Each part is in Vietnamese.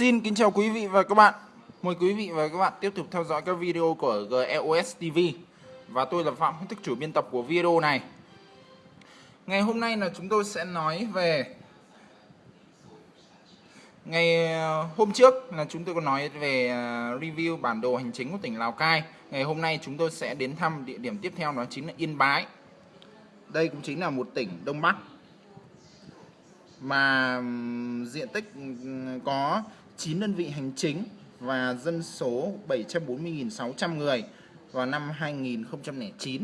Xin kính chào quý vị và các bạn. Mời quý vị và các bạn tiếp tục theo dõi các video của GEOS TV. Và tôi là Phạm Hữu Thức chủ biên tập của video này. Ngày hôm nay là chúng tôi sẽ nói về Ngày ờ, hôm trước là chúng tôi có nói về ờ, review bản đồ hành chính của tỉnh Lào Cai. Ngày hôm nay chúng tôi sẽ đến thăm địa điểm tiếp theo, đó chính là Yên Bái. Đây cũng chính là một tỉnh Đông Bắc mà diện tích có 9 đơn vị hành chính và dân số 740.600 người vào năm 2009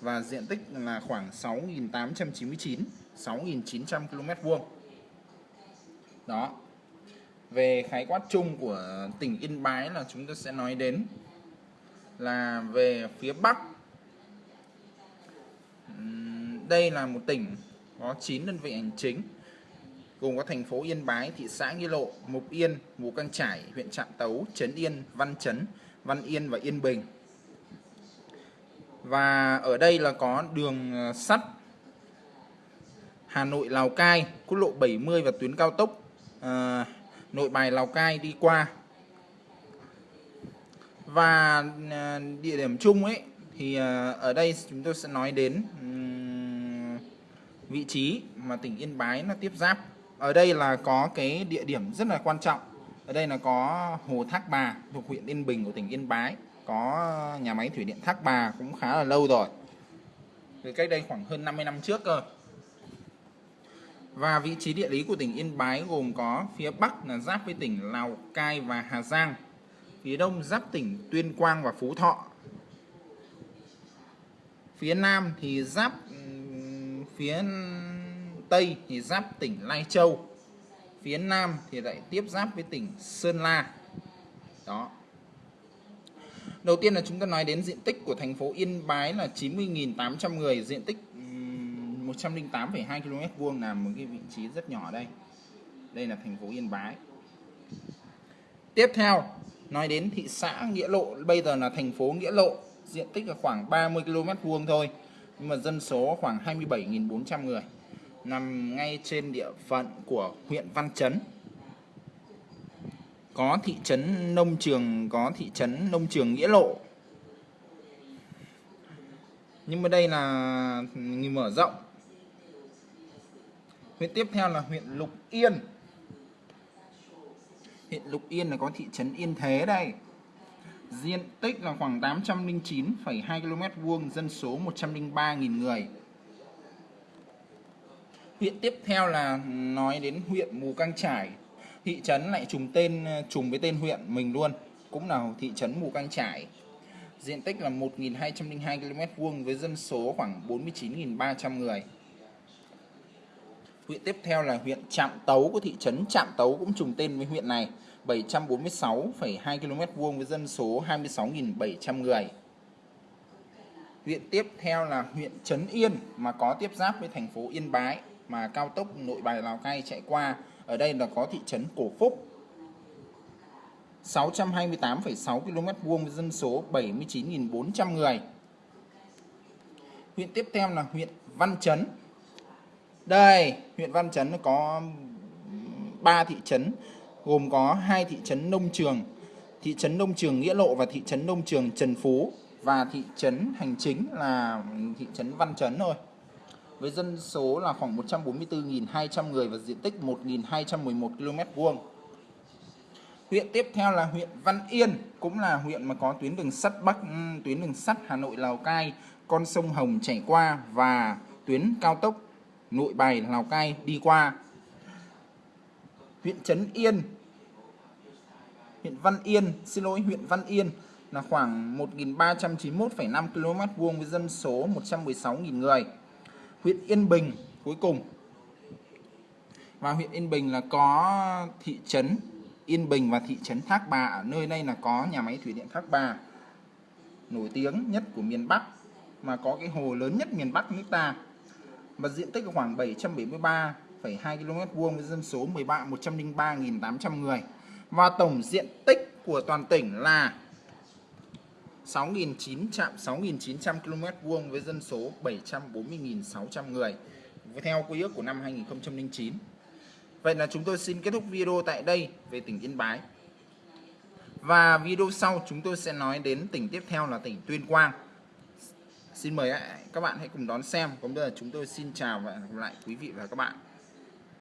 và diện tích là khoảng 6.899 6.900 km vuông. Đó. Về khái quát chung của tỉnh Yên Bái là chúng ta sẽ nói đến là về phía Bắc. Đây là một tỉnh có 9 đơn vị hành chính gồm có thành phố Yên Bái, thị xã Nghi Lộ, Mục Yên, Mù Căng Trải, huyện Trạm Tấu, Trấn Yên, Văn Chấn, Văn Yên và Yên Bình. Và ở đây là có đường ờ, sắt Hà Nội Lào Cai, quốc lộ 70 và tuyến cao tốc à, Nội Bài Lào Cai đi qua. Và à, địa điểm chung ấy thì à, ở đây chúng tôi sẽ nói đến um, vị trí mà tỉnh Yên Bái nó tiếp giáp ở đây là có cái địa điểm rất là quan trọng. Ở đây là có hồ Thác Bà thuộc huyện Yên Bình của tỉnh Yên Bái. Có nhà máy thủy điện Thác Bà cũng khá là lâu rồi. Từ cách đây khoảng hơn 50 năm trước cơ. Và vị trí địa lý của tỉnh Yên Bái gồm có phía Bắc là giáp với tỉnh Lào Cai và Hà Giang, phía Đông giáp tỉnh Tuyên Quang và Phú Thọ. Phía Nam thì giáp phía Tây thì giáp tỉnh Lai Châu phía Nam thì lại tiếp giáp với tỉnh Sơn La. Đó. Đầu tiên là chúng ta nói đến diện tích của thành phố Yên Bái là 90.800 người diện tích 108,2 km vuông là một cái vị trí rất nhỏ đây. Đây là thành phố Yên Bái. Tiếp theo nói đến thị xã Nghĩa Lộ bây giờ là thành phố Nghĩa Lộ diện tích là khoảng 30 km vuông thôi nhưng mà dân số khoảng 27.400 người nằm ngay trên địa phận của huyện Văn Chấn. Có thị trấn Nông Trường, có thị trấn Nông Trường Nghĩa Lộ. Nhưng mà đây là mở rộng. Huyện tiếp theo là huyện Lục Yên. Huyện Lục Yên là có thị trấn Yên Thế đây. Diện tích là khoảng 809,2 km vuông, dân số 103.000 người. Huyện tiếp theo là nói đến huyện Mù Căng Trải. Thị trấn lại trùng tên ờ, trùng với tên huyện mình luôn, cũng là thị trấn Mù Căng Trải. Diện tích là 1.202 km vuông với dân số khoảng 49.300 người. Huyện tiếp theo là huyện Trạm Tấu của thị trấn Trạm Tấu cũng trùng tên với huyện này, 746,2 km vuông với dân số 26.700 người. Huyện tiếp theo là huyện Trấn Yên mà có tiếp giáp với thành phố Yên Bái mà cao tốc nội bài Lào Cai chạy qua. Ở đây là có thị trấn Cổ Phúc. 628,6 km vuông dân số 79.400 người. Huyện tiếp theo là huyện Văn Chấn. Đây, huyện Văn Chấn có 3 thị trấn gồm có hai thị trấn Nông Trường, thị trấn Nông Trường Nghĩa Lộ và thị trấn Nông Trường Trần Phú và thị trấn hành chính là thị trấn Văn Chấn thôi với dân số là khoảng 144.200 người và diện tích 1.211 km vuông. Huyện tiếp theo là huyện Văn Yên, cũng là huyện mà có tuyến đường sắt Bắc, ừ, tuyến đường sắt Hà Nội Lào Cai, con sông Hồng chảy qua và tuyến cao tốc Nội Bài Lào Cai đi qua. Huyện Trấn Yên, huyện Văn Yên, xin lỗi huyện Văn Yên là khoảng 1.391,5 km vuông với dân số 116.000 người huyện Yên Bình cuối cùng. Và huyện Yên Bình là có thị trấn Yên Bình và thị trấn Thác Bà. Ở nơi đây là có nhà máy thủy điện Thác Bà nổi tiếng nhất của miền Bắc mà có cái hồ lớn nhất miền Bắc nước ta. Và diện tích khoảng 773,2 km vuông với dân số 13 103.800 người. Và tổng diện tích của toàn tỉnh là 6.900 6.900 km vuông với dân số 740.600 người, theo quy ước của năm 2009. Vậy là chúng tôi xin kết thúc video tại đây về tỉnh Yên Bái. Và video sau chúng tôi sẽ nói đến tỉnh tiếp theo là tỉnh Tuyên Quang. Xin mời các bạn hãy cùng đón xem. Còn bây giờ chúng tôi xin chào và hẹn gặp lại quý vị và các bạn.